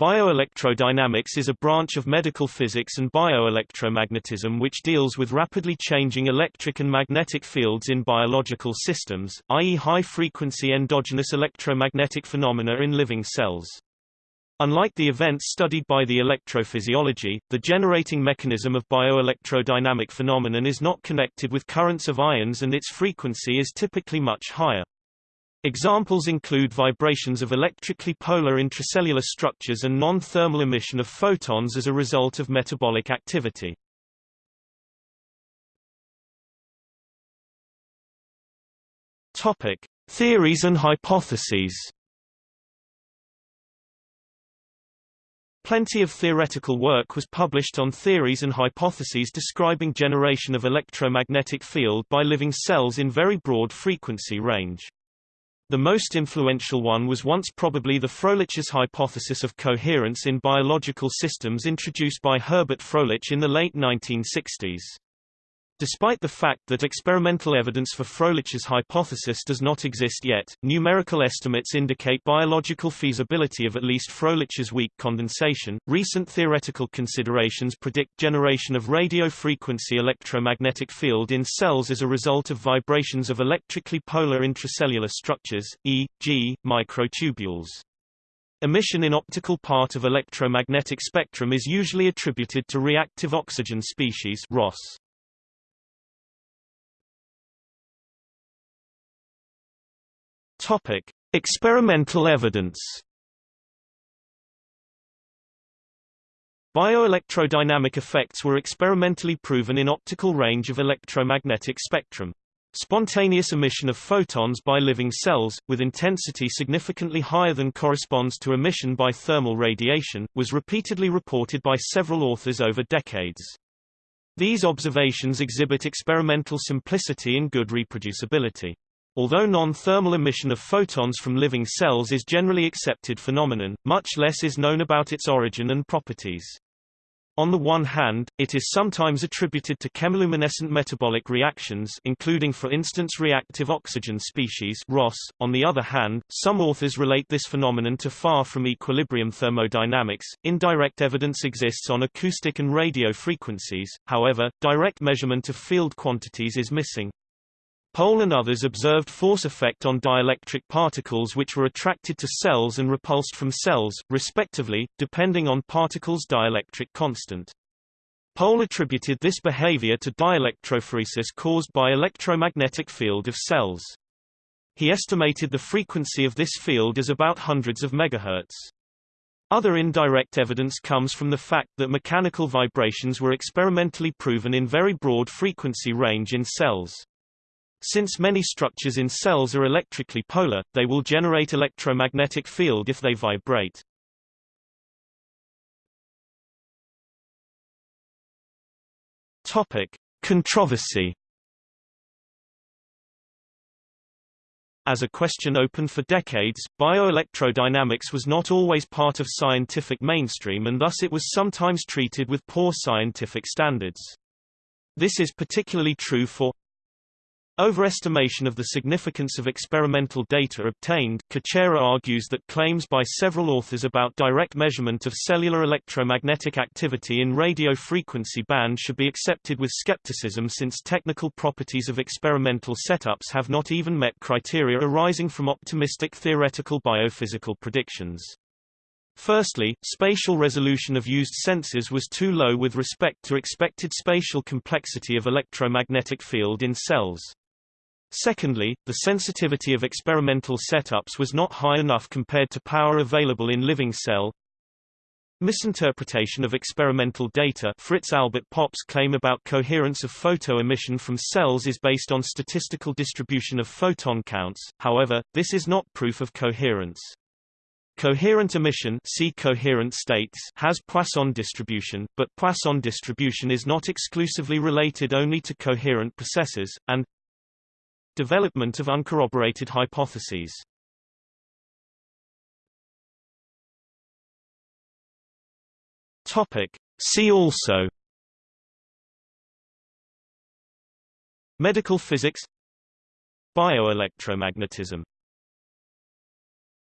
Bioelectrodynamics is a branch of medical physics and bioelectromagnetism which deals with rapidly changing electric and magnetic fields in biological systems, i.e. high-frequency endogenous electromagnetic phenomena in living cells. Unlike the events studied by the electrophysiology, the generating mechanism of bioelectrodynamic phenomenon is not connected with currents of ions and its frequency is typically much higher. Examples include vibrations of electrically polar intracellular structures and non-thermal emission of photons as a result of metabolic activity. Topic: Theories and hypotheses. Plenty of theoretical work was published on theories and hypotheses describing generation of electromagnetic field by living cells in very broad frequency range. The most influential one was once probably the Froelich's hypothesis of coherence in biological systems introduced by Herbert Froelich in the late 1960s. Despite the fact that experimental evidence for Froelich's hypothesis does not exist yet, numerical estimates indicate biological feasibility of at least Froelich's weak condensation. Recent theoretical considerations predict generation of radio frequency electromagnetic field in cells as a result of vibrations of electrically polar intracellular structures, e.g., microtubules. Emission in optical part of electromagnetic spectrum is usually attributed to reactive oxygen species ROS. Topic: Experimental evidence. Bioelectrodynamic effects were experimentally proven in optical range of electromagnetic spectrum. Spontaneous emission of photons by living cells, with intensity significantly higher than corresponds to emission by thermal radiation, was repeatedly reported by several authors over decades. These observations exhibit experimental simplicity and good reproducibility. Although non-thermal emission of photons from living cells is generally accepted phenomenon, much less is known about its origin and properties. On the one hand, it is sometimes attributed to chemiluminescent metabolic reactions including for instance reactive oxygen species ROS. On the other hand, some authors relate this phenomenon to far from equilibrium thermodynamics. Indirect evidence exists on acoustic and radio frequencies, however, direct measurement of field quantities is missing. Pohl and others observed force effect on dielectric particles which were attracted to cells and repulsed from cells, respectively, depending on particles' dielectric constant. Pohl attributed this behavior to dielectrophoresis caused by electromagnetic field of cells. He estimated the frequency of this field as about hundreds of megahertz. Other indirect evidence comes from the fact that mechanical vibrations were experimentally proven in very broad frequency range in cells. Since many structures in cells are electrically polar, they will generate electromagnetic field if they vibrate. Topic: Controversy. As a question open for decades, bioelectrodynamics was not always part of scientific mainstream and thus it was sometimes treated with poor scientific standards. This is particularly true for Overestimation of the significance of experimental data obtained Kučera argues that claims by several authors about direct measurement of cellular electromagnetic activity in radio frequency band should be accepted with skepticism since technical properties of experimental setups have not even met criteria arising from optimistic theoretical biophysical predictions. Firstly, spatial resolution of used sensors was too low with respect to expected spatial complexity of electromagnetic field in cells. Secondly, the sensitivity of experimental setups was not high enough compared to power available in living cell. Misinterpretation of experimental data Fritz Albert Popp's claim about coherence of photo emission from cells is based on statistical distribution of photon counts, however, this is not proof of coherence. Coherent emission see coherent states has Poisson distribution, but Poisson distribution is not exclusively related only to coherent processes, and Development of uncorroborated hypotheses. Topic. See also. Medical physics. Bioelectromagnetism